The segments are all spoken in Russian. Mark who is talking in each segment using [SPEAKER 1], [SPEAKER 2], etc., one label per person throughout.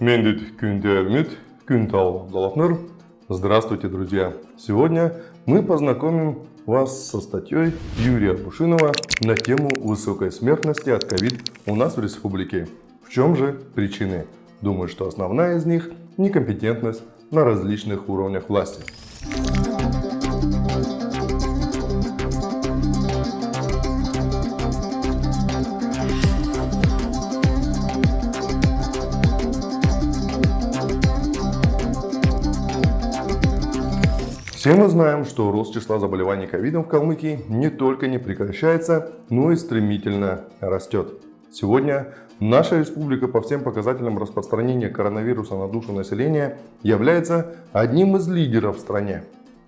[SPEAKER 1] Мендит Кюнтермит, Кюнтал Абдалафнер. Здравствуйте, друзья! Сегодня мы познакомим вас со статьей Юрия Бушинова на тему высокой смертности от ковид у нас в республике. В чем же причины? Думаю, что основная из них – некомпетентность на различных уровнях власти. Все мы знаем, что рост числа заболеваний ковидом в Калмыкии не только не прекращается, но и стремительно растет. Сегодня наша республика по всем показателям распространения коронавируса на душу населения является одним из лидеров в стране.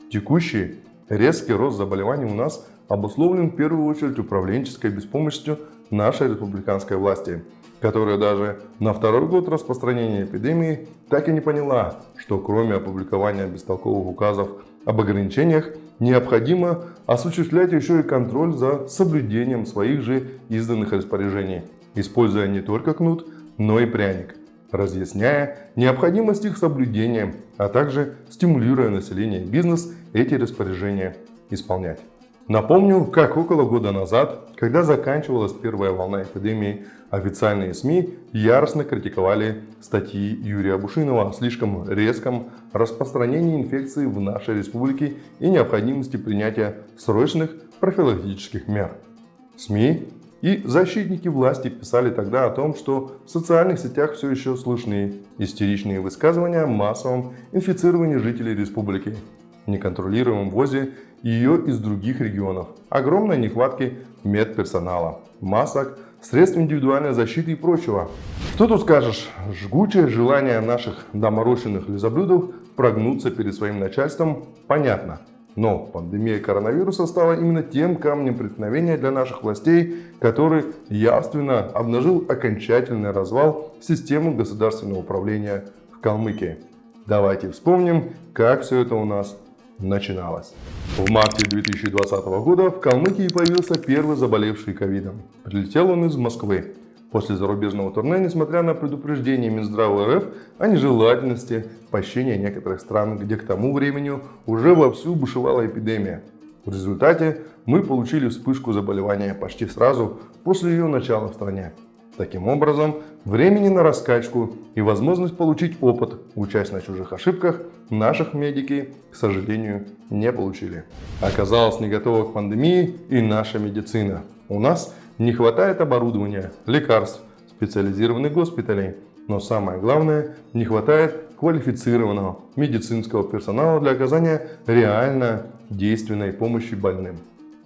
[SPEAKER 1] Текущий резкий рост заболеваний у нас обусловлен в первую очередь управленческой беспомощностью нашей республиканской власти, которая даже на второй год распространения эпидемии так и не поняла, что кроме опубликования бестолковых указов об ограничениях необходимо осуществлять еще и контроль за соблюдением своих же изданных распоряжений, используя не только кнут, но и пряник, разъясняя необходимость их соблюдения, а также стимулируя население и бизнес эти распоряжения исполнять. Напомню, как около года назад, когда заканчивалась первая волна эпидемии, официальные СМИ яростно критиковали статьи Юрия Бушинова о слишком резком распространении инфекции в нашей республике и необходимости принятия срочных профилактических мер. СМИ и защитники власти писали тогда о том, что в социальных сетях все еще слышны истеричные высказывания о массовом инфицировании жителей республики, неконтролируемом ввозе ее из других регионов, огромной нехватки медперсонала, масок, средств индивидуальной защиты и прочего. Что тут скажешь? Жгучее желание наших доморощенных лизоблюдов прогнуться перед своим начальством понятно. Но пандемия коронавируса стала именно тем камнем преткновения для наших властей, который явственно обнажил окончательный развал системы государственного управления в Калмыкии. Давайте вспомним, как все это у нас начиналось. В марте 2020 года в Калмыкии появился первый заболевший ковидом. Прилетел он из Москвы. После зарубежного турне, несмотря на предупреждение Минздрава РФ о нежелательности посещения некоторых стран, где к тому времени уже вовсю бушевала эпидемия. В результате мы получили вспышку заболевания почти сразу после ее начала в стране. Таким образом, времени на раскачку и возможность получить опыт, учась на чужих ошибках, наших медики, к сожалению, не получили. Оказалось не готова к пандемии и наша медицина. У нас не хватает оборудования, лекарств, специализированных госпиталей, но самое главное, не хватает квалифицированного медицинского персонала для оказания реально действенной помощи больным.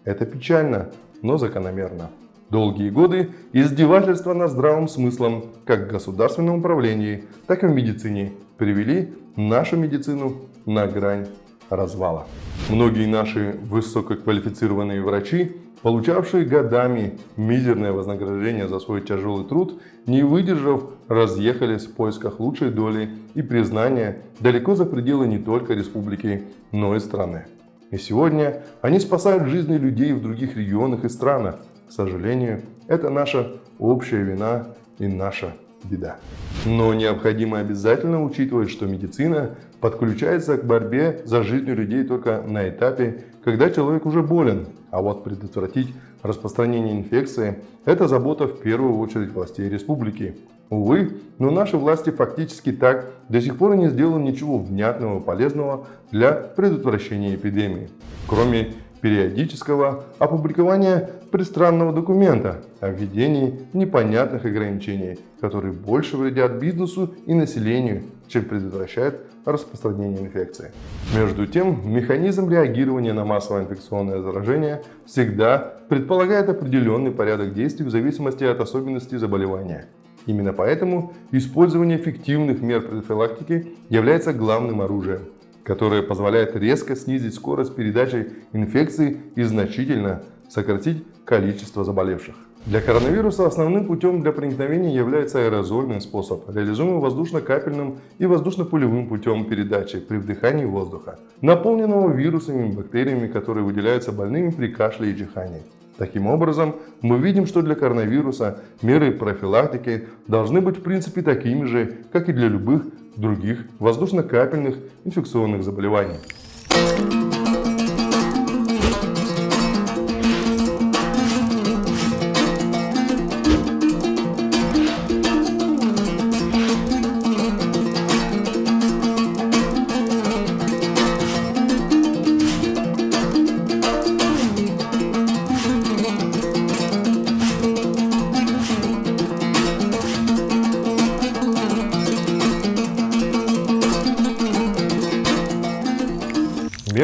[SPEAKER 1] Это печально, но закономерно. Долгие годы издевательства над здравым смыслом как в государственном управлении, так и в медицине привели нашу медицину на грань развала. Многие наши высококвалифицированные врачи, получавшие годами мизерное вознаграждение за свой тяжелый труд, не выдержав, разъехались в поисках лучшей доли и признания далеко за пределы не только республики, но и страны. И сегодня они спасают жизни людей в других регионах и странах, к сожалению, это наша общая вина и наша беда. Но необходимо обязательно учитывать, что медицина подключается к борьбе за жизнь людей только на этапе, когда человек уже болен. А вот предотвратить распространение инфекции – это забота в первую очередь властей республики. Увы, но наши власти фактически так до сих пор не сделали ничего внятного и полезного для предотвращения эпидемии, кроме периодического опубликования пристранного документа о введении непонятных ограничений, которые больше вредят бизнесу и населению, чем предотвращают распространение инфекции. Между тем, механизм реагирования на массовое инфекционное заражение всегда предполагает определенный порядок действий в зависимости от особенностей заболевания. Именно поэтому использование эффективных мер профилактики является главным оружием – которая позволяет резко снизить скорость передачи инфекции и значительно сократить количество заболевших. Для коронавируса основным путем для проникновения является аэрозольный способ, реализуемый воздушно-капельным и воздушно-пулевым путем передачи при вдыхании воздуха, наполненного вирусами и бактериями, которые выделяются больными при кашле и чихании. Таким образом, мы видим, что для коронавируса меры профилактики должны быть в принципе такими же, как и для любых других воздушно-капельных инфекционных заболеваний.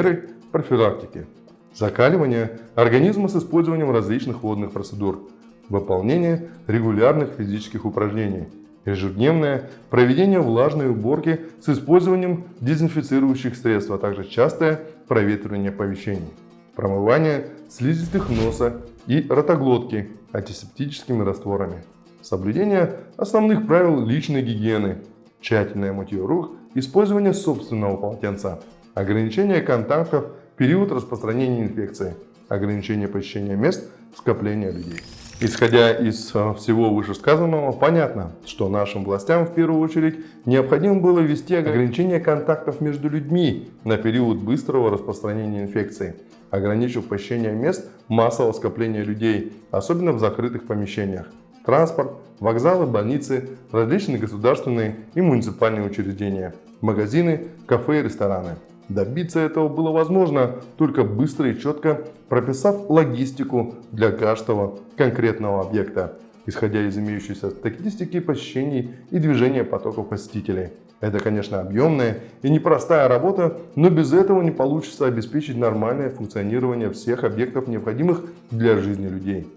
[SPEAKER 1] Меры профилактики. Закаливание организма с использованием различных водных процедур. Выполнение регулярных физических упражнений. Ежедневное проведение влажной уборки с использованием дезинфицирующих средств, а также частое проветривание помещений. Промывание слизистых носа и ротоглотки антисептическими растворами. Соблюдение основных правил личной гигиены. Тщательное мытье рук, использование собственного полотенца ограничение контактов период распространения инфекции, ограничение посещения мест скопления людей. Исходя из э, всего вышесказанного, понятно, что нашим властям в первую очередь необходимо было ввести ограничение контактов между людьми на период быстрого распространения инфекции, ограничив посещение мест массового скопления людей, особенно в закрытых помещениях, транспорт, вокзалы, больницы, различные государственные и муниципальные учреждения, магазины, кафе и рестораны. Добиться этого было возможно только быстро и четко прописав логистику для каждого конкретного объекта, исходя из имеющейся статистики посещений и движения потоков посетителей. Это, конечно, объемная и непростая работа, но без этого не получится обеспечить нормальное функционирование всех объектов, необходимых для жизни людей.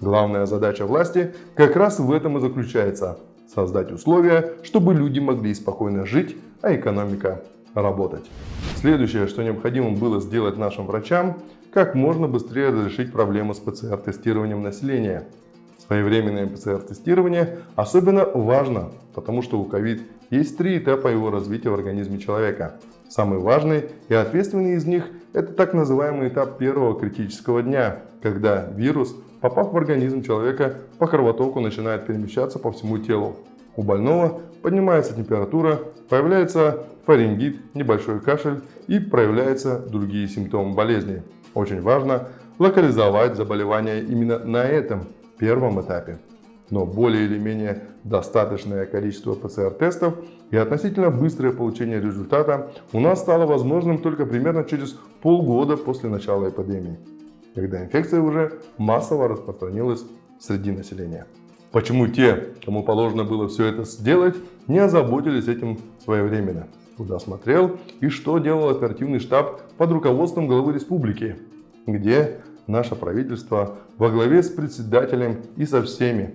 [SPEAKER 1] Главная задача власти как раз в этом и заключается – создать условия, чтобы люди могли спокойно жить, а экономика работать. Следующее, что необходимо было сделать нашим врачам, как можно быстрее разрешить проблему с ПЦР-тестированием населения. Своевременное ПЦР-тестирование особенно важно, потому что у COVID есть три этапа его развития в организме человека. Самый важный и ответственный из них – это так называемый этап первого критического дня, когда вирус, попав в организм человека, по кровотоку начинает перемещаться по всему телу. У больного поднимается температура, появляется фарингит, небольшой кашель и проявляются другие симптомы болезни. Очень важно локализовать заболевание именно на этом первом этапе. Но более или менее достаточное количество ПЦР-тестов и относительно быстрое получение результата у нас стало возможным только примерно через полгода после начала эпидемии, когда инфекция уже массово распространилась среди населения. Почему те, кому положено было все это сделать, не озаботились этим своевременно? Куда смотрел и что делал оперативный штаб под руководством главы республики? Где наше правительство во главе с председателем и со всеми,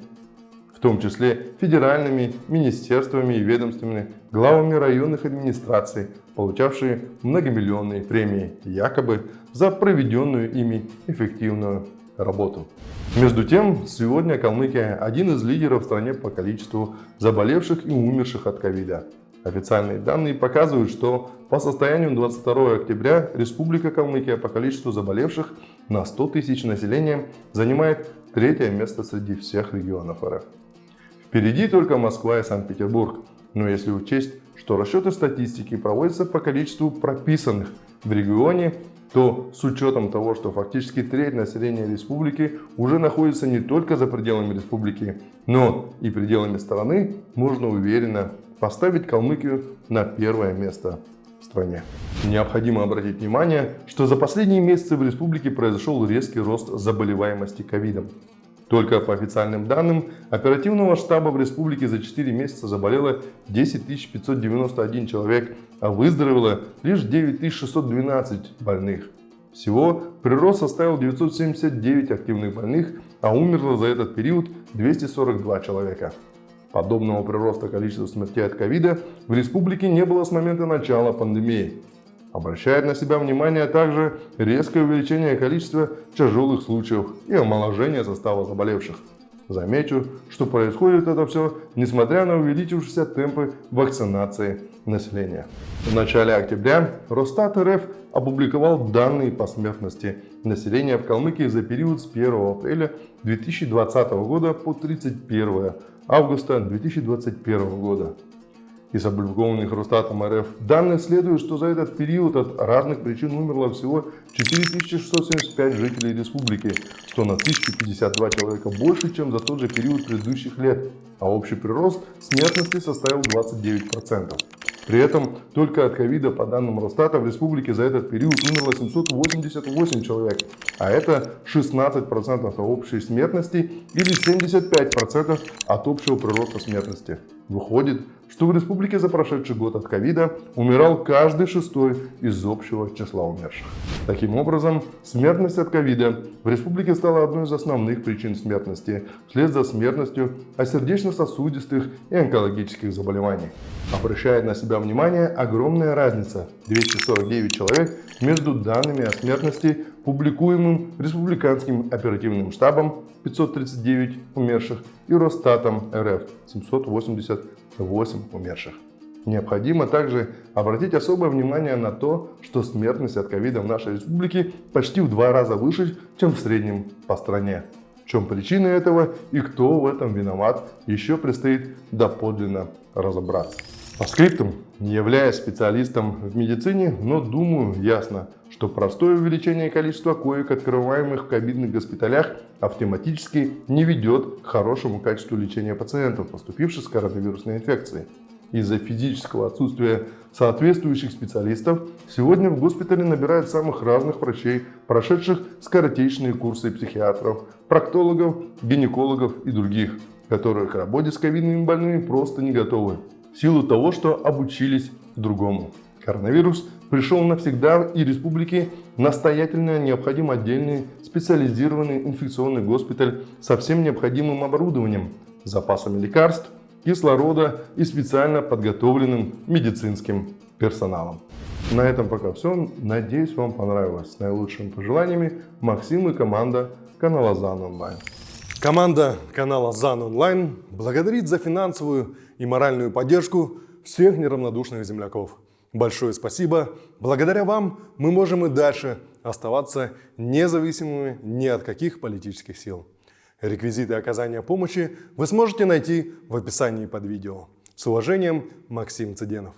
[SPEAKER 1] в том числе федеральными министерствами и ведомствами, главами районных администраций, получавшие многомиллионные премии, якобы за проведенную ими эффективную работу. Между тем, сегодня Калмыкия один из лидеров в стране по количеству заболевших и умерших от ковида. Официальные данные показывают, что по состоянию 22 октября Республика Калмыкия по количеству заболевших на 100 тысяч населения занимает третье место среди всех регионов РФ. Впереди только Москва и Санкт-Петербург, но если учесть, что расчеты статистики проводятся по количеству прописанных в регионе то с учетом того, что фактически треть населения республики уже находится не только за пределами республики, но и пределами страны, можно уверенно поставить Калмыкию на первое место в стране. Необходимо обратить внимание, что за последние месяцы в республике произошел резкий рост заболеваемости ковидом. Только по официальным данным оперативного штаба в республике за 4 месяца заболело 10 591 человек, а выздоровело лишь 9 612 больных. Всего прирост составил 979 активных больных, а умерло за этот период 242 человека. Подобного прироста количества смертей от ковида в республике не было с момента начала пандемии. Обращает на себя внимание также резкое увеличение количества тяжелых случаев и омоложение состава заболевших. Замечу, что происходит это все, несмотря на увеличившиеся темпы вакцинации населения. В начале октября Росстат РФ опубликовал данные по смертности населения в Калмыкии за период с 1 апреля 2020 года по 31 августа 2021 года. Из опубликованных Росстатом РФ данных следует, что за этот период от разных причин умерло всего 4675 жителей республики, что на 1052 человека больше, чем за тот же период предыдущих лет, а общий прирост смертности составил 29%. При этом только от ковида, по данным Росстата, в республике за этот период умерло 788 человек, а это 16% от общей смертности или 75% от общего прироста смертности. Выходит, что в республике за прошедший год от ковида умирал каждый шестой из общего числа умерших. Таким образом, смертность от ковида в республике стала одной из основных причин смертности, вслед за смертностью от сердечно-сосудистых и онкологических заболеваний. Обращает на себя внимание огромная разница – 249 человек между данными о смертности, публикуемым Республиканским оперативным штабом 539 умерших и Росстатом РФ 788 умерших. Необходимо также обратить особое внимание на то, что смертность от ковида в нашей республике почти в два раза выше, чем в среднем по стране. В чем причина этого и кто в этом виноват, еще предстоит доподлинно разобраться. По скриптам, не являясь специалистом в медицине, но думаю ясно, что простое увеличение количества коек, открываемых в ковидных госпиталях, автоматически не ведет к хорошему качеству лечения пациентов, поступивших с коронавирусной инфекцией. Из-за физического отсутствия соответствующих специалистов сегодня в госпитале набирают самых разных врачей, прошедших скоротечные курсы психиатров, проктологов, гинекологов и других, которые к работе с ковидными больными просто не готовы силу того, что обучились другому. Коронавирус пришел навсегда и республике настоятельно необходим отдельный специализированный инфекционный госпиталь со всем необходимым оборудованием, запасами лекарств, кислорода и специально подготовленным медицинским персоналом. На этом пока все. Надеюсь, вам понравилось. С наилучшими пожеланиями Максим и команда канала ЗАН Онлайн.
[SPEAKER 2] Команда канала ЗАН Онлайн благодарит за финансовую и моральную поддержку всех неравнодушных земляков. Большое спасибо. Благодаря вам мы можем и дальше оставаться независимыми ни от каких политических сил. Реквизиты оказания помощи вы сможете найти в описании под видео. С уважением, Максим Цыденов.